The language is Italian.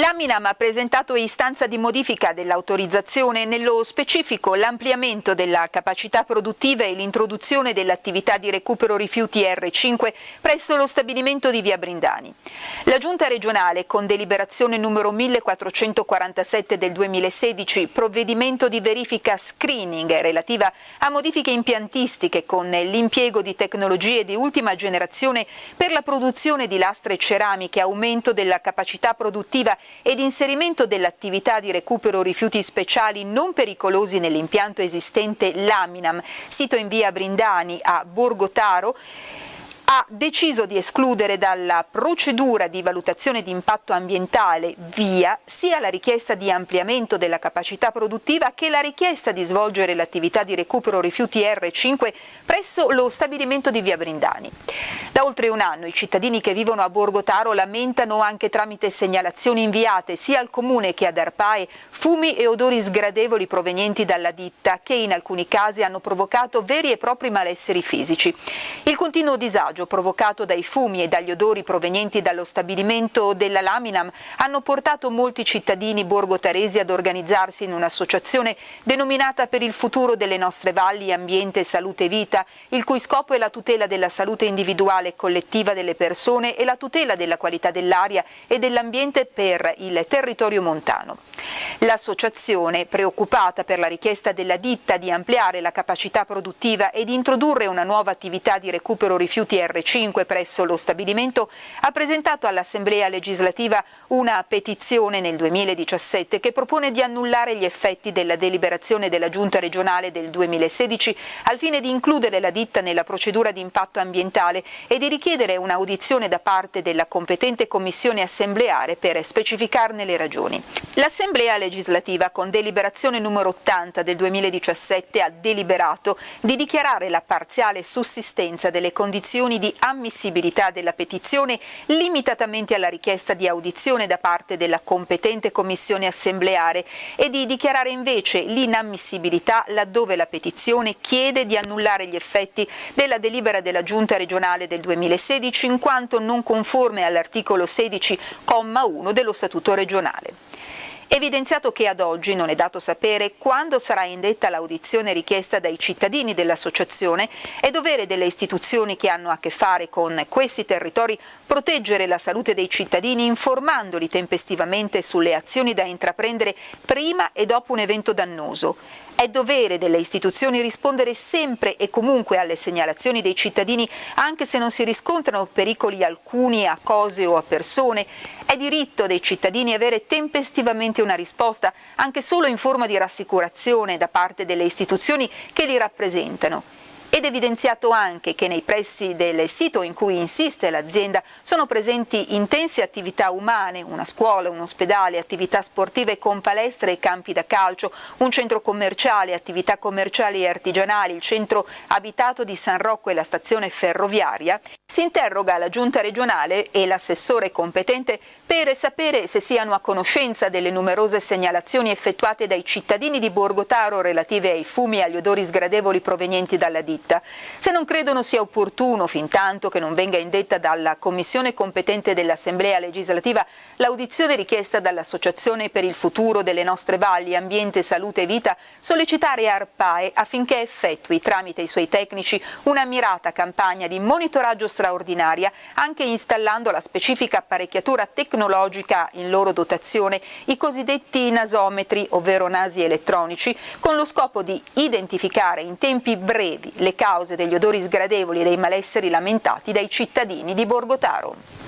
L'Aminam ha presentato istanza di modifica dell'autorizzazione, nello specifico l'ampliamento della capacità produttiva e l'introduzione dell'attività di recupero rifiuti R5 presso lo stabilimento di Via Brindani. La Giunta regionale, con deliberazione numero 1447 del 2016, provvedimento di verifica screening relativa a modifiche impiantistiche con l'impiego di tecnologie di ultima generazione per la produzione di lastre ceramiche, aumento della capacità produttiva ed inserimento dell'attività di recupero rifiuti speciali non pericolosi nell'impianto esistente Laminam, sito in via Brindani a Borgo Taro, ha deciso di escludere dalla procedura di valutazione di impatto ambientale via sia la richiesta di ampliamento della capacità produttiva che la richiesta di svolgere l'attività di recupero rifiuti R5 presso lo stabilimento di via Brindani. Da oltre un anno i cittadini che vivono a Borgo Taro lamentano anche tramite segnalazioni inviate sia al comune che ad Arpae fumi e odori sgradevoli provenienti dalla ditta che in alcuni casi hanno provocato veri e propri malesseri fisici. Il continuo disagio disagio provocato dai fumi e dagli odori provenienti dallo stabilimento della Laminam hanno portato molti cittadini borgotaresi ad organizzarsi in un'associazione denominata Per il futuro delle nostre valli, ambiente, salute e vita, il cui scopo è la tutela della salute individuale e collettiva delle persone e la tutela della qualità dell'aria e dell'ambiente per il territorio montano. L'associazione, preoccupata per la richiesta della ditta di ampliare la capacità produttiva e di introdurre una nuova attività di recupero rifiuti R5 presso lo stabilimento, ha presentato all'Assemblea legislativa una petizione nel 2017 che propone di annullare gli effetti della deliberazione della Giunta regionale del 2016 al fine di includere la ditta nella procedura di impatto ambientale e di richiedere un'audizione da parte della competente commissione assembleare per specificarne le ragioni. L'Assemblea legislativa, con deliberazione numero 80 del 2017, ha deliberato di dichiarare la parziale sussistenza delle condizioni di ammissibilità della petizione limitatamente alla richiesta di audizione da parte della competente commissione assembleare e di dichiarare invece l'inammissibilità laddove la petizione chiede di annullare gli effetti della delibera della Giunta regionale del 2016 in quanto non conforme all'articolo 16,1 dello Statuto regionale. Evidenziato che ad oggi non è dato sapere quando sarà indetta l'audizione richiesta dai cittadini dell'associazione, è dovere delle istituzioni che hanno a che fare con questi territori proteggere la salute dei cittadini informandoli tempestivamente sulle azioni da intraprendere prima e dopo un evento dannoso. È dovere delle istituzioni rispondere sempre e comunque alle segnalazioni dei cittadini anche se non si riscontrano pericoli alcuni a cose o a persone è diritto dei cittadini avere tempestivamente una risposta, anche solo in forma di rassicurazione da parte delle istituzioni che li rappresentano. Ed evidenziato anche che nei pressi del sito in cui insiste l'azienda sono presenti intense attività umane, una scuola, un ospedale, attività sportive con palestre e campi da calcio, un centro commerciale, attività commerciali e artigianali, il centro abitato di San Rocco e la stazione ferroviaria, si interroga la giunta regionale e l'assessore competente per sapere se siano a conoscenza delle numerose segnalazioni effettuate dai cittadini di Borgotaro relative ai fumi e agli odori sgradevoli provenienti dalla ditta. Se non credono sia opportuno, fin tanto che non venga indetta dalla commissione competente dell'Assemblea legislativa l'audizione richiesta dall'Associazione per il futuro delle nostre valli, ambiente, salute e vita, sollecitare ARPAE affinché effettui tramite i suoi tecnici una mirata campagna di monitoraggio straordinario straordinaria, anche installando la specifica apparecchiatura tecnologica in loro dotazione, i cosiddetti nasometri, ovvero nasi elettronici, con lo scopo di identificare in tempi brevi le cause degli odori sgradevoli e dei malesseri lamentati dai cittadini di Borgotaro.